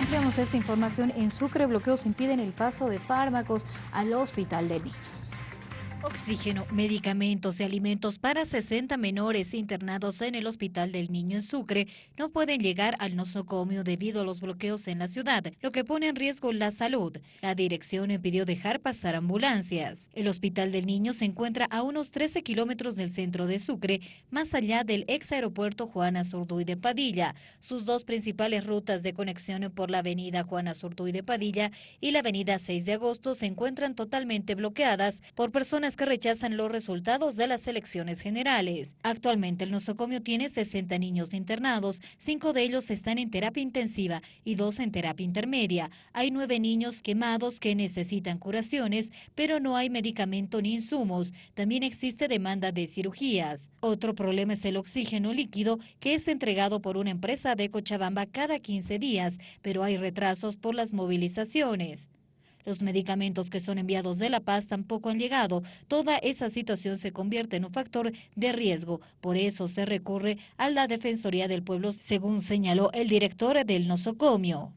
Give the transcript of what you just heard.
Ampliamos esta información. En Sucre, bloqueos impiden el paso de fármacos al Hospital del Niño. Oxígeno, medicamentos y alimentos para 60 menores internados en el Hospital del Niño en Sucre no pueden llegar al nosocomio debido a los bloqueos en la ciudad, lo que pone en riesgo la salud. La dirección impidió dejar pasar ambulancias. El Hospital del Niño se encuentra a unos 13 kilómetros del centro de Sucre, más allá del ex aeropuerto Juana Zurduy de Padilla. Sus dos principales rutas de conexión por la avenida Juana Zurduy de Padilla y la avenida 6 de agosto se encuentran totalmente bloqueadas por personas que rechazan los resultados de las elecciones generales. Actualmente el nosocomio tiene 60 niños internados, cinco de ellos están en terapia intensiva y dos en terapia intermedia. Hay nueve niños quemados que necesitan curaciones, pero no hay medicamento ni insumos. También existe demanda de cirugías. Otro problema es el oxígeno líquido que es entregado por una empresa de Cochabamba cada 15 días, pero hay retrasos por las movilizaciones. Los medicamentos que son enviados de La Paz tampoco han llegado. Toda esa situación se convierte en un factor de riesgo. Por eso se recurre a la Defensoría del Pueblo, según señaló el director del nosocomio.